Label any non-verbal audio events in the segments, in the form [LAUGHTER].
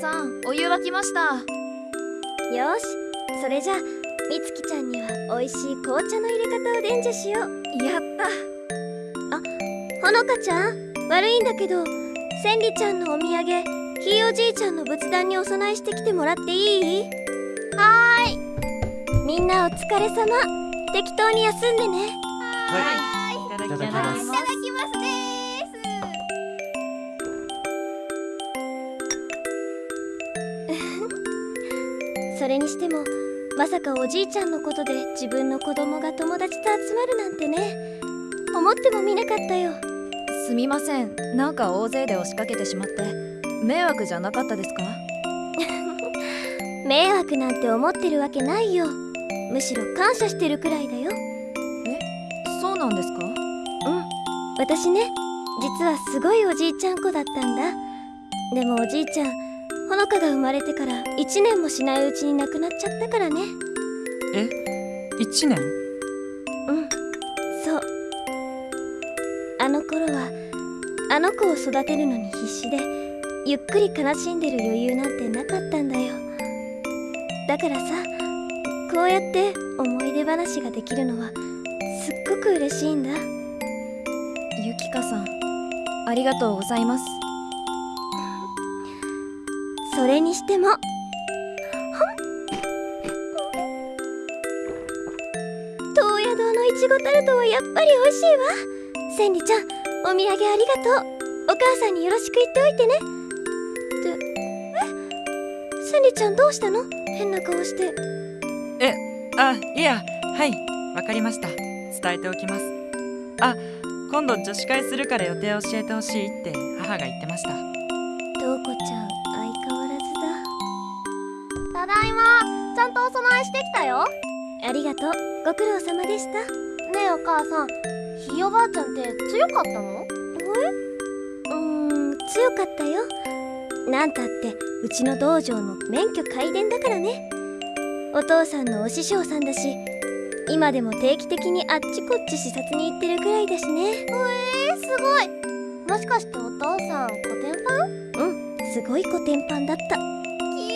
さんお湯沸きました。よしそれじゃあみつきちゃんには美味しい紅茶の入れ方を伝授しよう。やった。あほのかちゃん悪いんだけど千里ちゃんのお土産ひいおじいちゃんの仏壇にお供えしてきてもらっていい？はーい。みんなお疲れ様。適当に休んでね。はい。いただきますそれにしてもまさかおじいちゃんのことで自分の子供が友達と集まるなんてね。思ってもみなかったよ。すみません。なんか大勢で押しかけてしまって。迷惑じゃなかったですか？[LAUGHS] 迷惑なんて思ってるわけないよ。むしろ感謝してるくらいだよ。そうなんですか？うん。私ね実はすごいおじいちゃん子だったんだ。でもおじいちゃんほのかが生まれてから1年もしないうちに亡くなっちゃったからね。え？一年？うん。そう。あの頃はあの子を育てるのに必死でゆっくり悲しんでる余裕なんてなかったんだよ。だからさこうやって思い出話ができるのはすっごく嬉しいんだ。ゆきかさんありがとうございますそれにしても。東野堂のいちごタルトはやっぱり美味しいわ。千里ちゃんお土産ありがとう。お母さんによろしく言っておいてね。ってえ？千里ちゃんどうしたの？変な顔して。えあいやはいわかりました。伝えておきます。あ今度女子会するから予定教えてほしいって母が言ってました。だいま。ちゃんとお供えしてきたよ。だありがとう。ご苦労様でした。ねえお母さん。ひいおばあちゃんって強かったの？うーん強かったよ。なんたってうちの道場の免許皆伝だからね。お父さんのお師匠さんだし今でも定期的にあっちこっち視察に行ってるくらいだしね。えー、すごい。もしかしてお父さんコテンパンうんすごいコテンパンだった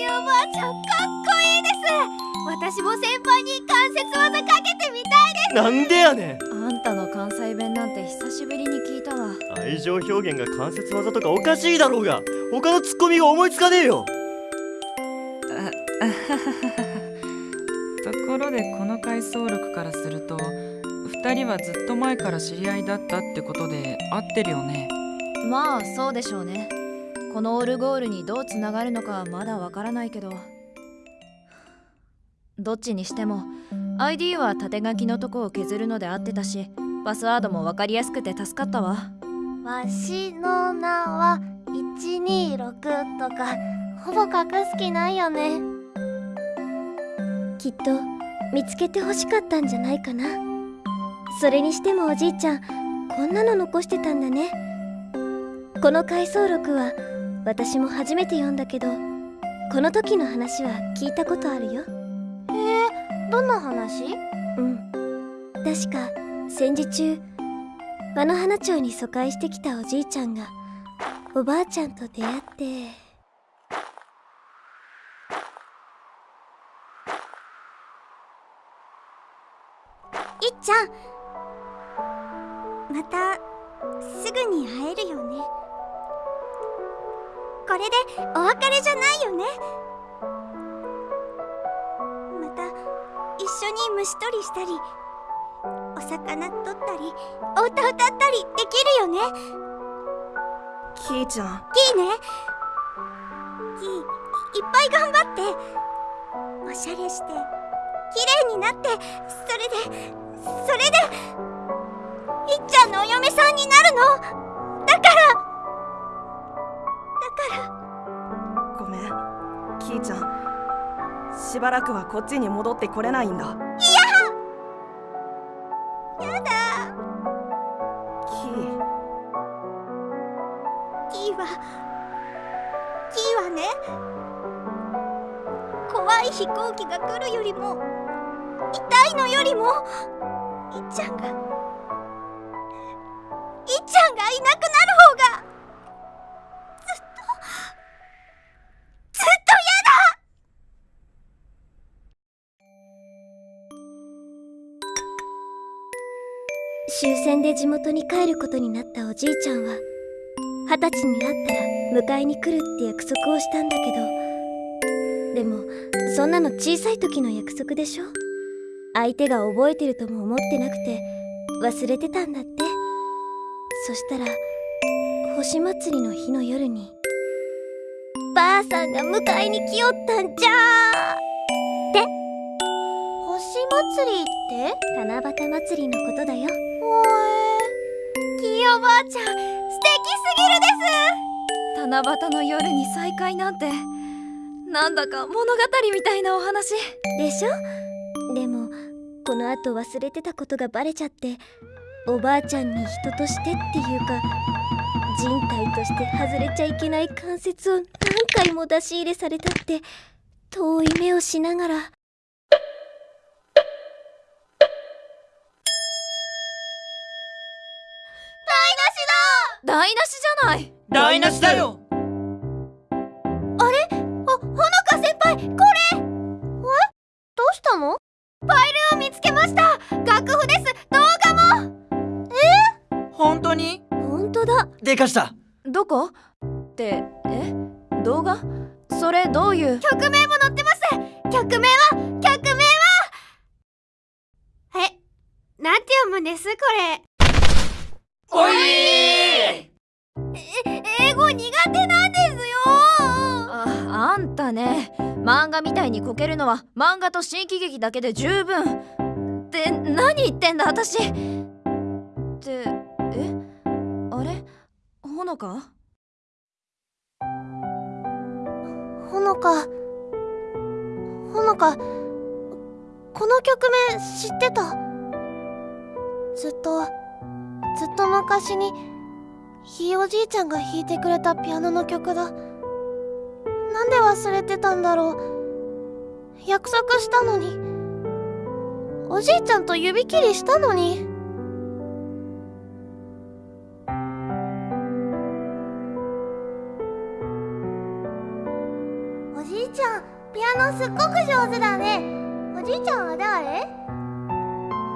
おばあちゃんかっこいいです。私も先輩に関節技かけてみたいなんでやねん。あんたの関西弁なんて久しぶりに聞いたわ。愛情表現が関節技とかおかしいだろうが。他のツッコミが思いつかねえよ。[LAUGHS] ところでこの回想録からすると2人はずっと前から知り合いだったってことで合ってるよね。まあそうでしょうねこのオルゴールにどうつながるのかはまだわからないけど。どっちにしても ID は縦書きのとこを削るので合ってたしパスワードも分かりやすくて助かったわ。わしの名は126とかほぼ隠す気ないよね。きっと見つけて欲しかったんじゃないかな。それにしてもおじいちゃんこんなの残してたんだね。この回想録は私も初めて読んだけどこの時の話は聞いたことあるよ。どんな話？うん。確か戦時中和野花町に疎開してきたおじいちゃんがおばあちゃんと出会って。いっちゃん。またすぐに会えるよねこれでお別れじゃないよね。また一緒に虫取りしたりお魚取ったりお歌歌ったりできるよね。キーちゃん。キーね。キーいいっぱい頑張っておしゃれして綺麗になってそれでそれでいっちゃんのお嫁さんになるのしばらくはこっちに戻ってこれないんだ。やだ。キー。キーはキーはね怖い飛行機が来るよりも痛いのよりもいっちゃんがいっちゃんがいなくなる終戦で地元に帰ることになったおじいちゃんは二十歳になったら迎えに来るって約束をしたんだけど。でもそんなの小さい時の約束でしょ？相手が覚えてるとも思ってなくて忘れてたんだって。そしたら星祭りの日の夜にばあさんが迎えに来よったんじゃ星祭りって？七夕祭りのことだよおえきよばあちゃん素敵すぎるです。七夕の夜に再会なんてなんだか物語みたいなお話。でしょ？でもこの後忘れてたことがバレちゃっておばあちゃんに人としてっていうか人体として外れちゃいけない関節を何回も出し入れされたって遠い目をしながら。台無しじゃない。台無しだよ。どうしたの？ファイルを見つけました。楽譜です。動画も。本当に？本当だ。でかした。どこ？ってえ？動画？それどういう？曲名も載ってます。曲名は？曲名は？え？なんて読むんです？これおい英語苦手なんですよ。ああんたね。漫画みたいにこけるのは漫画と新喜劇だけで十分。って何言ってんだ私。ってえ？あれ？ほのか？ほのか。ほのか。この曲名知ってた。ずっとずっと昔にひいおじいちゃんが弾いてくれたピアノの曲だ。なんで忘れてたんだろう。約束したのに。おじいちゃんと指切りしたのに。おじいちゃんピアノすっごく上手だね。おじいちゃんは誰？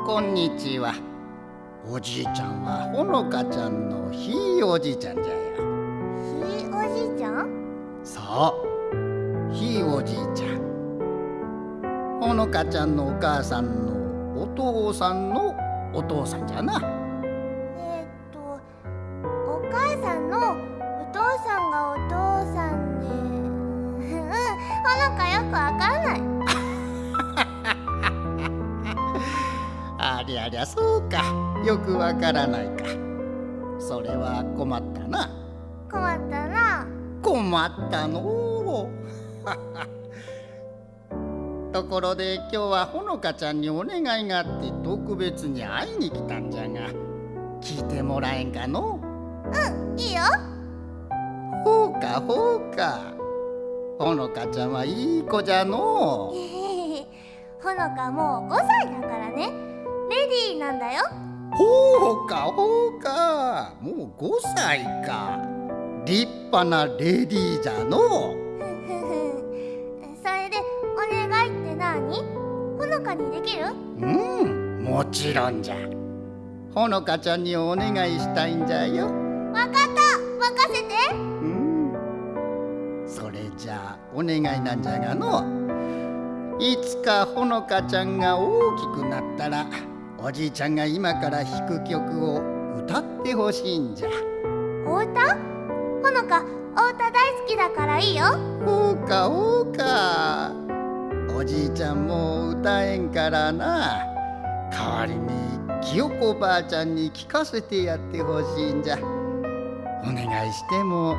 こんにちは。おじいちゃんはほのかちゃんのひいおじいちゃんじゃよ。ひいおじいちゃんそう、ひいおじいちゃん。ほのかちゃんのお母さんのお父さんのお父さんじゃな。えーっとお母さんのお父さんがお父さんでうんほのかよくわかんないりゃりゃそうか。よくわからないか。それは困ったな。困ったな。困ったの。う [LAUGHS] ところで今日はほのかちゃんにお願いがあって特別に会いに来たんじゃが。聞いてもらえんかの？いいよ。ほうかほうか。ほのかちゃんはいい子じゃの。ほのかもう5歳だからねほうか。ほうかもう5歳か。立派なレディーじゃの。それでお願いって何？ほのかにできる？うんもちろんじゃ。ほのかちゃんにお願いしたいんじゃよ。わかった。任せて。うん。それじゃあお願いなんじゃがの。いつかほのかちゃんが大きくなったらおじいちゃんが今から弾く曲を歌ってほしいんじゃ。お歌？ほのかお歌大好きだからいいよ。ほうかほうか。おじいちゃんもう歌えんからな。代わりに清子ばあちゃんに聞かせてやってほしいんじゃ。お願いしても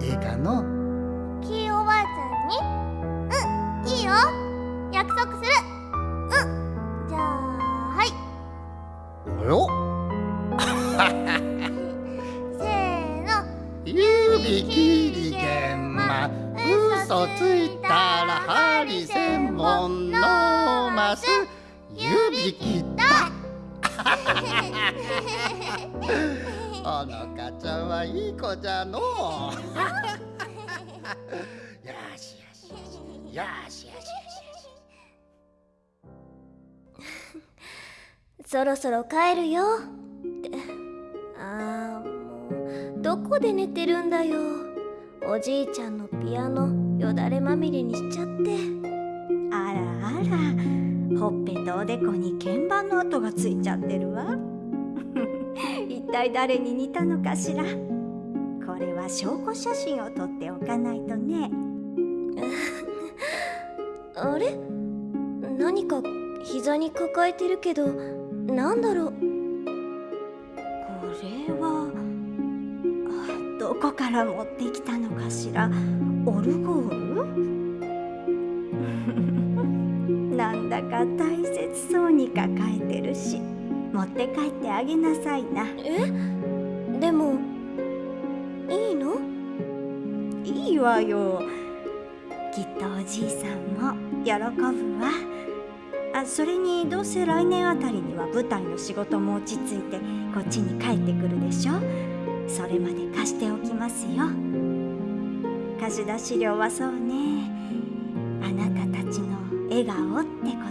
ええかの？きいおばあちゃんに？うんいいよ指切り玄馬。嘘ついたら針千本のます指切った。[LAUGHS] おのかちゃんはいい子じゃの。うよしよしよしよしよしよし。[LAUGHS] そろそろ帰るよどこで寝てるんだよ。おじいちゃんのピアノよだれまみれにしちゃって。あらあら。ほっぺとおでこに鍵盤の跡がついちゃってるわ。[LAUGHS] 一体誰に似たのかしら。これは証拠写真を撮っておかないとね。[LAUGHS] あれ？何か膝に抱えてるけどなんだろう？こから持ってきたのかしら？オルゴール？[LAUGHS] なんだか大切そうに抱えてるし。持って帰ってあげなさいな。え？でもいいの？いいわよ。きっとおじいさんも喜ぶわ。あそれにどうせ来年あたりには舞台の仕事も落ち着いてこっちに帰ってくるでしょ？それまで貸しておきますよ。貸し出し料はそうね。あなたたちの笑顔ってこ